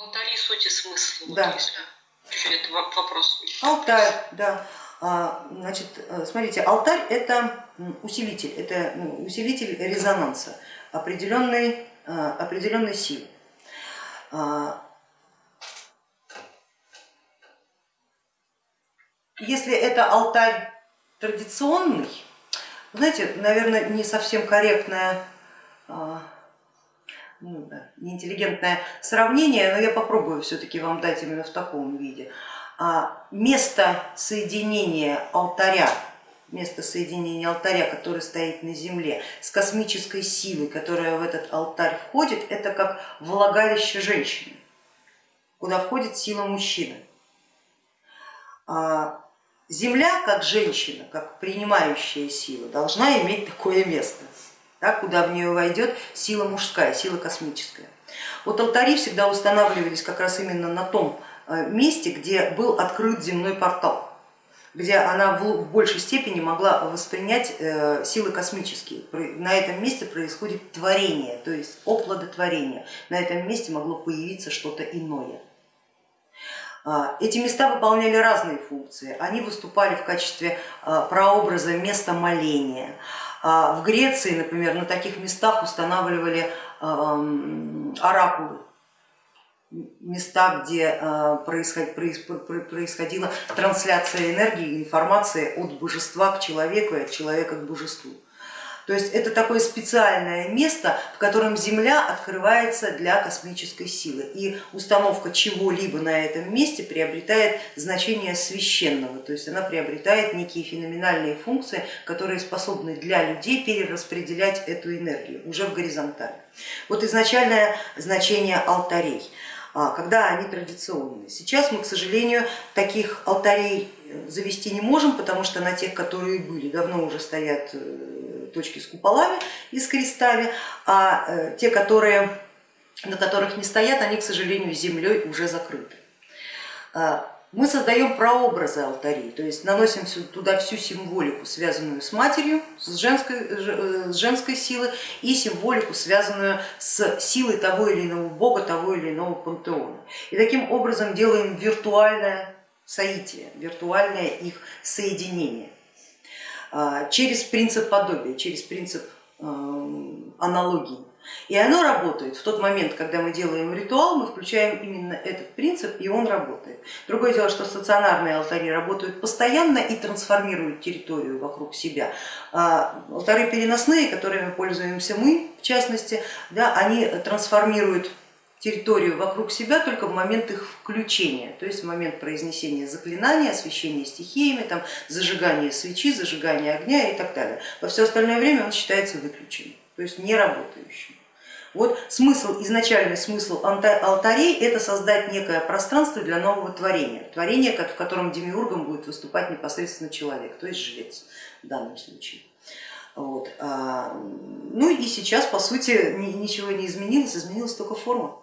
Алтари, суть и смысл. Да. Вот если этот вопрос. Алтарь, да. А, Значит, э, смотрите, алтарь это усилитель, это ну, усилитель резонанса определенной, а, определенной силы. А, Если это алтарь традиционный, знаете, наверное, не совсем корректное, а, ну, неинтеллигентное сравнение, но я попробую все-таки вам дать именно в таком виде. А, Место соединения алтаря, место соединения алтаря, который стоит на земле, с космической силой, которая в этот алтарь входит, это как влагалище женщины, куда входит сила мужчины. А, Земля, как женщина, как принимающая сила, должна иметь такое место, да, куда в нее войдет сила мужская, сила космическая. Вот алтари всегда устанавливались как раз именно на том э, месте, где был открыт земной портал, где она в большей степени могла воспринять э, силы космические. На этом месте происходит творение, то есть оплодотворение. На этом месте могло появиться что-то иное. А, эти места выполняли разные функции, они выступали в качестве а, прообраза места моления. А, в Греции, например, на таких местах устанавливали оракулы, места, где происходила трансляция энергии информации от божества к человеку и от человека к божеству. То есть это такое специальное место, в котором Земля открывается для космической силы. И установка чего-либо на этом месте приобретает значение священного, то есть она приобретает некие феноменальные функции, которые способны для людей перераспределять эту энергию уже в горизонтали. Вот изначальное значение алтарей а, когда они традиционные. Сейчас мы, к сожалению, таких алтарей завести не можем, потому что на тех, которые были, давно уже стоят э, точки с куполами и с крестами, а э, те, которые, на которых не стоят, они, к сожалению, землей уже закрыты. А, мы создаем прообразы алтарей, то есть наносим туда всю символику, связанную с матерью, с женской, э, с женской силой и символику, связанную с силой того или иного бога, того или иного пантеона. И таким образом делаем виртуальное соитие, виртуальное их соединение. А, через принцип подобия, через принцип эм, аналогии. И оно работает в тот момент, когда мы делаем ритуал, мы включаем именно этот принцип, и он работает. Другое дело, что стационарные алтари работают постоянно и трансформируют территорию вокруг себя. А алтари переносные, которыми пользуемся мы, в частности, да, они трансформируют территорию вокруг себя только в момент их включения, то есть в момент произнесения заклинания, освещения стихиями, там, зажигания свечи, зажигания огня и так далее. Во все остальное время он считается выключенным, то есть не работающим. Вот смысл, изначальный смысл алтарей это создать некое пространство для нового творения, творение, в котором демиургом будет выступать непосредственно человек, то есть жрец в данном случае. Вот. А, ну и сейчас, по сути, ничего не изменилось, изменилась только форма.